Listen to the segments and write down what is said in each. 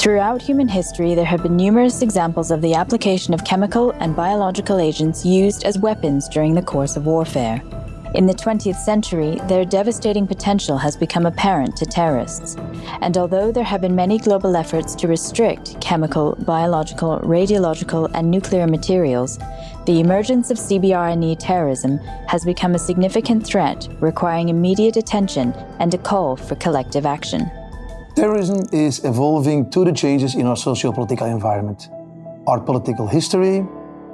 Throughout human history, there have been numerous examples of the application of chemical and biological agents used as weapons during the course of warfare. In the 20th century, their devastating potential has become apparent to terrorists. And although there have been many global efforts to restrict chemical, biological, radiological, and nuclear materials, the emergence of CBRNE terrorism has become a significant threat requiring immediate attention and a call for collective action. Terrorism is evolving to the changes in our socio-political environment. Our political history,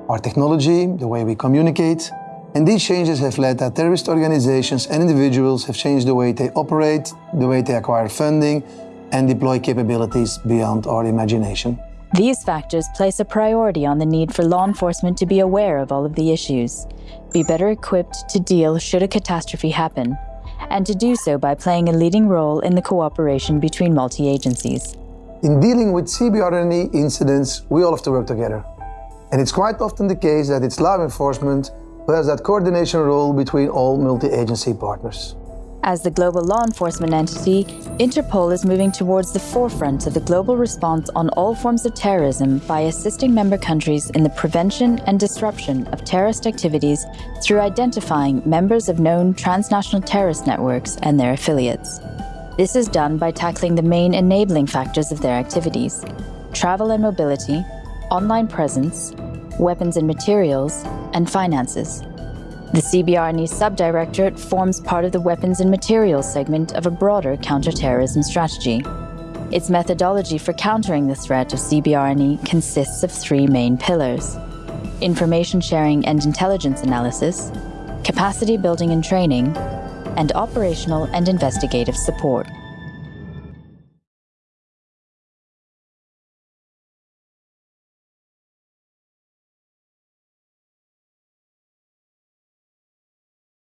our technology, the way we communicate, and these changes have led that terrorist organizations and individuals have changed the way they operate, the way they acquire funding, and deploy capabilities beyond our imagination. These factors place a priority on the need for law enforcement to be aware of all of the issues, be better equipped to deal should a catastrophe happen, and to do so by playing a leading role in the cooperation between multi-agencies. In dealing with CBRNE incidents, we all have to work together. And it's quite often the case that it's law enforcement who has that coordination role between all multi-agency partners. As the global law enforcement entity, Interpol is moving towards the forefront of the global response on all forms of terrorism by assisting member countries in the prevention and disruption of terrorist activities through identifying members of known transnational terrorist networks and their affiliates. This is done by tackling the main enabling factors of their activities, travel and mobility, online presence, weapons and materials, and finances. The CBRNE Subdirectorate forms part of the Weapons and Materials segment of a broader counterterrorism strategy. Its methodology for countering the threat of CBRNE consists of three main pillars. Information sharing and intelligence analysis, capacity building and training, and operational and investigative support.